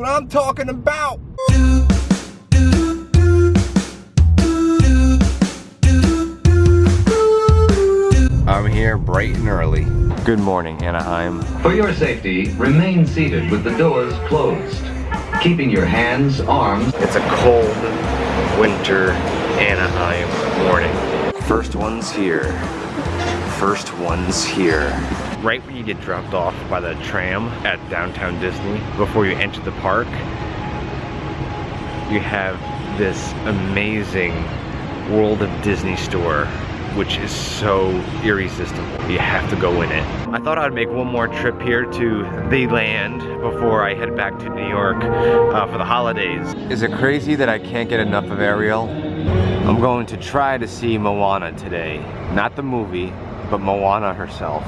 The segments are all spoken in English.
what I'm talking about. I'm here bright and early. Good morning, Anaheim. For your safety, remain seated with the doors closed, keeping your hands, arms. It's a cold winter Anaheim morning. First one's here. First one's here. Right when you get dropped off by the tram at downtown Disney, before you enter the park, you have this amazing World of Disney store which is so irresistible. You have to go in it. I thought I'd make one more trip here to the land before I head back to New York uh, for the holidays. Is it crazy that I can't get enough of Ariel? I'm going to try to see Moana today. Not the movie, but Moana herself.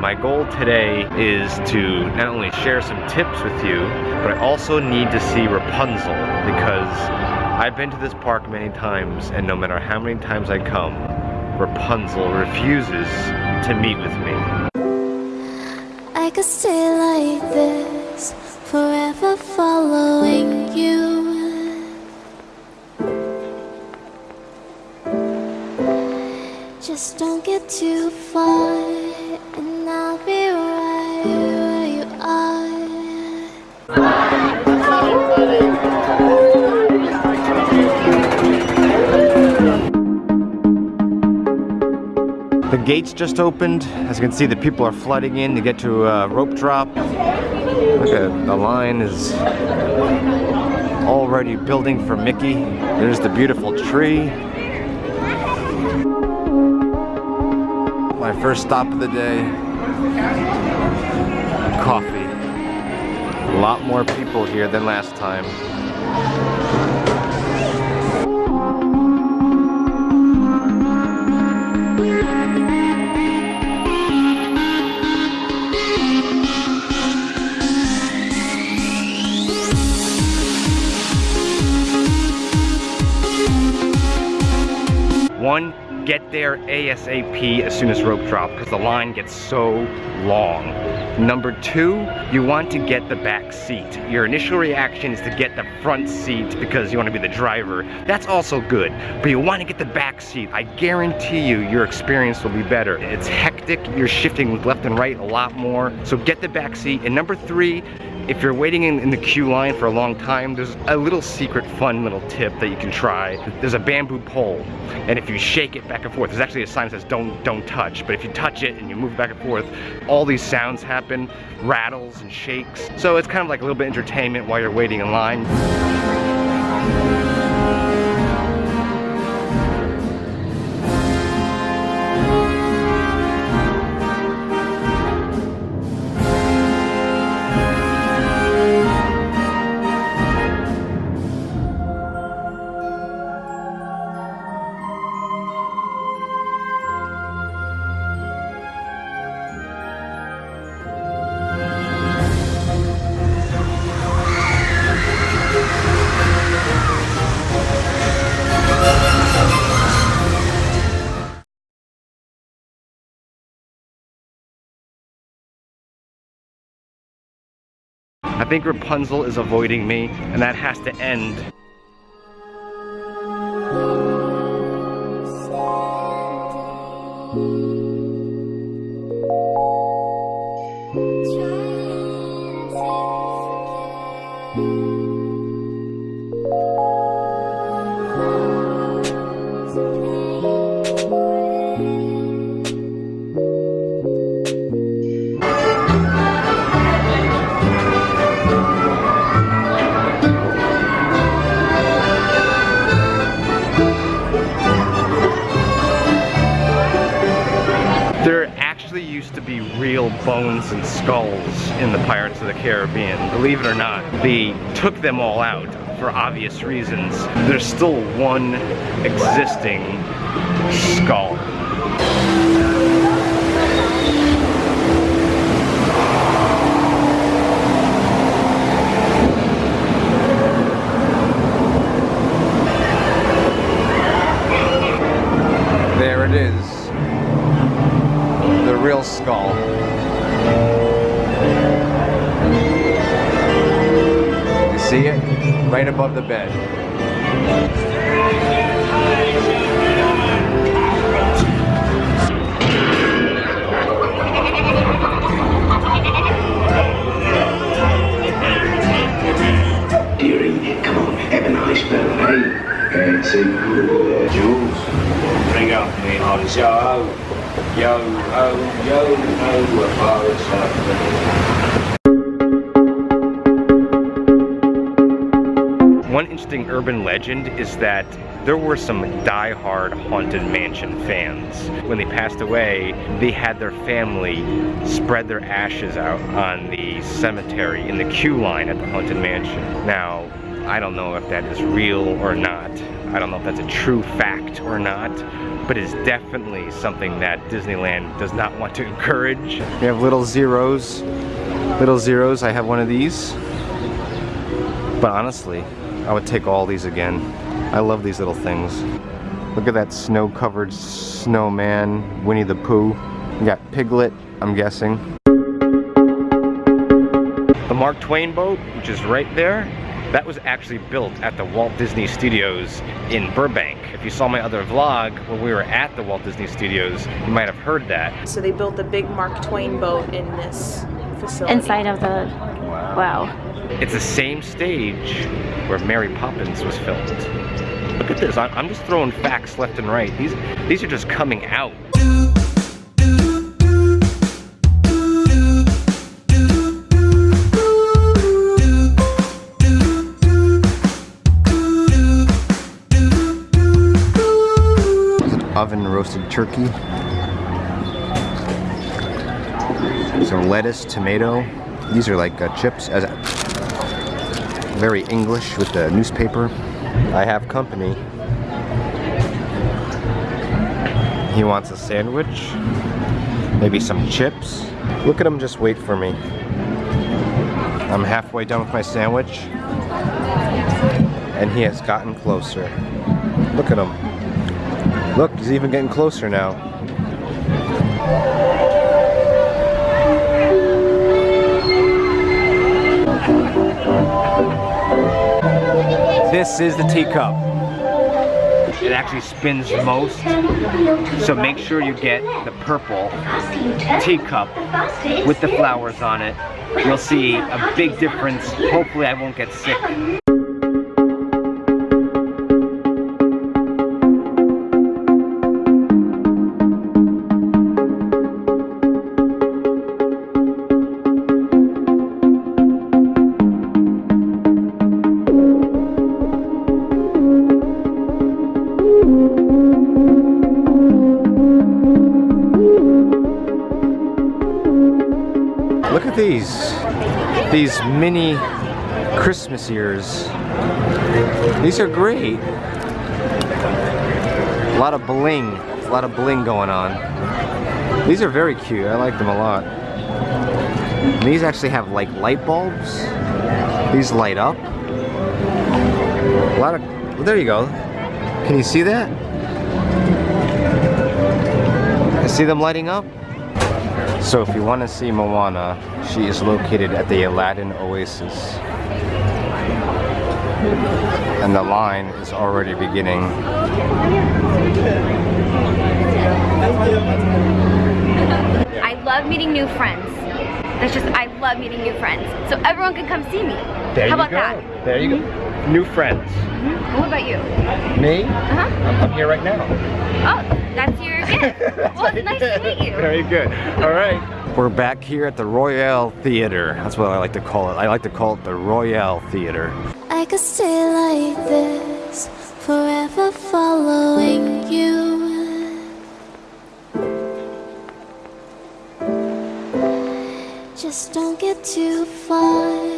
My goal today is to not only share some tips with you, but I also need to see Rapunzel because I've been to this park many times, and no matter how many times I come, Rapunzel refuses to meet with me. I could stay like this, forever following you. Just don't get too far, gates just opened. As you can see, the people are flooding in to get to a rope drop. Look at the line is already building for Mickey. There's the beautiful tree. My first stop of the day. Coffee. A lot more people here than last time. Get there ASAP as soon as rope drop because the line gets so long. Number two, you want to get the back seat. Your initial reaction is to get the front seat because you want to be the driver. That's also good, but you want to get the back seat. I guarantee you your experience will be better. It's hectic, you're shifting left and right a lot more, so get the back seat. And number three, if you're waiting in, in, the queue line for a long time, there's a little secret fun little tip that you can try. There's a bamboo pole, and if you shake it back and forth, there's actually a sign that says don't, don't touch, but if you touch it and you move back and forth, all these sounds happen, rattles and shakes. So it's kind of like a little bit entertainment while you're waiting in line. I think Rapunzel is avoiding me, and that has to end. Real bones and skulls in the Pirates of the Caribbean. Believe it or not, they took them all out for obvious reasons. There's still one existing skull. See it? Right above the bed. Dearie, come on, have a nice spell, hey? See, Jules, bring up me on show. Yo, ho, yo, ho, a One interesting urban legend is that there were some die-hard Haunted Mansion fans. When they passed away, they had their family spread their ashes out on the cemetery in the queue line at the Haunted Mansion. Now, I don't know if that is real or not. I don't know if that's a true fact or not, but it's definitely something that Disneyland does not want to encourage. We have little zeros. Little zeros, I have one of these. But honestly, I would take all these again. I love these little things. Look at that snow-covered snowman, Winnie the Pooh. You got Piglet, I'm guessing. The Mark Twain boat, which is right there, that was actually built at the Walt Disney Studios in Burbank. If you saw my other vlog when we were at the Walt Disney Studios, you might have heard that. So they built the big Mark Twain boat in this facility. inside of the wow. It's the same stage where Mary Poppins was filmed. Look at this, I'm I'm just throwing facts left and right. These, these are just coming out. Oven roasted turkey. Some lettuce, tomato. These are like uh, chips. As very English with the newspaper. I have company. He wants a sandwich, maybe some chips. Look at him just wait for me. I'm halfway done with my sandwich, and he has gotten closer. Look at him. Look, he's even getting closer now. This is the teacup. It actually spins most. So make sure you get the purple teacup with the flowers on it. You'll see a big difference. Hopefully I won't get sick. These. These mini Christmas ears. These are great. A lot of bling. A lot of bling going on. These are very cute. I like them a lot. And these actually have like light bulbs. These light up. A lot of, well, there you go. Can you see that? See them lighting up? So if you want to see Moana, she is located at the Aladdin Oasis. And the line is already beginning. I love meeting new friends. That's just I love meeting new friends. So everyone can come see me. There How you about go. that? There you go. New friends. What about you? Me? Uh-huh. I'm, I'm here right now. Oh, that's your gift. well, it's nice to meet you. Very good. All right. We're back here at the Royale Theater. That's what I like to call it. I like to call it the Royale Theater. I could stay like this, forever following you. Just don't get too far.